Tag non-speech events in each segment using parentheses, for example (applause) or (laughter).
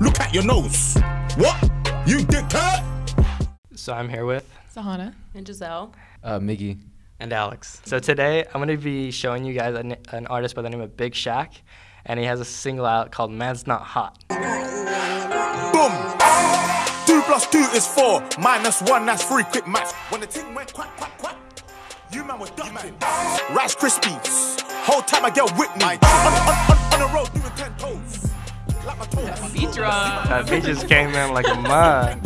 Look at your nose. What? You dickhead? So I'm here with Sahana. And Giselle. Uh, Miggy. and Alex. So today I'm going to be showing you guys an, an artist by the name of Big Shaq, and he has a single out called "Man's Not Hot." Boom. Two plus two is four. Minus one, that's three. Quick maths. When the ting went quack, quack, quack, you man was ducking. Rice Krispies. Whole time I get with me. On, on, on, on the road doing ten toes. Like my. Beat drop. That beat just came in like a mud.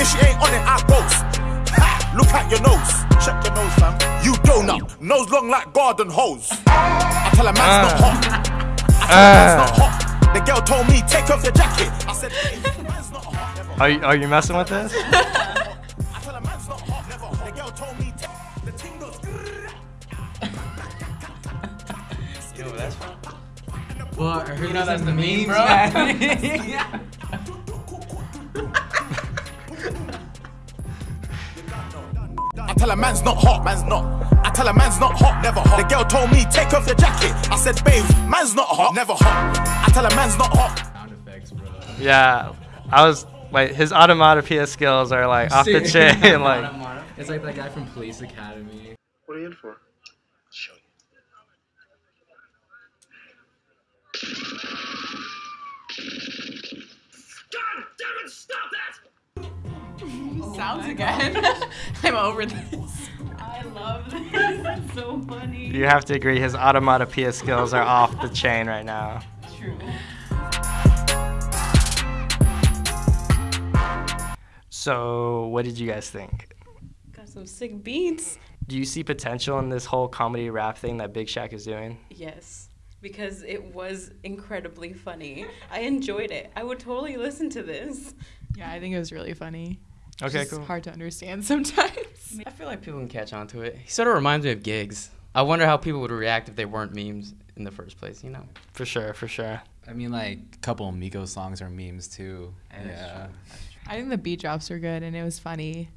If she ain't on it, I ghost. Ha! Look at your nose. Check your nose, fam. You donut. Nose long like garden hose. I tell her man's not ah. hot. I tell her man's not hot. The girl told me, take off your jacket. I said, "Hey, man's not hot. Never. Are you, are you messing with this? (laughs) I tell her man's not hot. Never. The girl told me, take the ting goes. Well, I heard You know that's the meme, bro. (laughs) I tell her man's not hot, man's not. I tell her man's not hot, never hot. The girl told me, take off your jacket. I said, babe, man's not hot, never hot. I tell her man's not hot. sound effects, bro. Yeah, I was like his automatopoeia skills are like off the (laughs) chain. (laughs) like it's like that guy from Police Academy. What are you in for? Oh sounds again. (laughs) I'm over this. I love this. It's so funny. you have to agree, his automatopoeia skills are off the chain right now. True. So, what did you guys think? Got some sick beats. Do you see potential in this whole comedy rap thing that Big Shaq is doing? Yes. Because it was incredibly funny. I enjoyed it. I would totally listen to this. Yeah, I think it was really funny. Okay, Just cool. hard to understand (laughs) sometimes. I feel like people can catch on to it. He sort of reminds me of gigs. I wonder how people would react if they weren't memes in the first place, you know? For sure, for sure. I mean, like a couple of Migos songs are memes too. Yeah, that's Yeah. true. I think the beat drops were good and it was funny,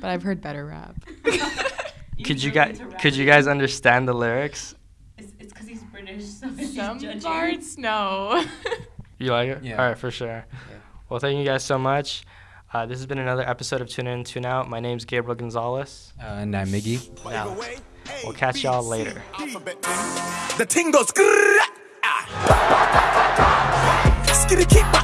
but I've heard better rap. (laughs) (laughs) Could you guys could you guys understand the lyrics? It's because he's British, so Some parts, no. You like it? Yeah. All right, for sure. Yeah. Well, thank you guys so much. Uh, this has been another episode of Tune In, Tune Out. My name's Gabriel Gonzalez. Uh, and I'm Miggy. Now, we'll catch y'all later. Alphabet ting. The ting goes. (laughs)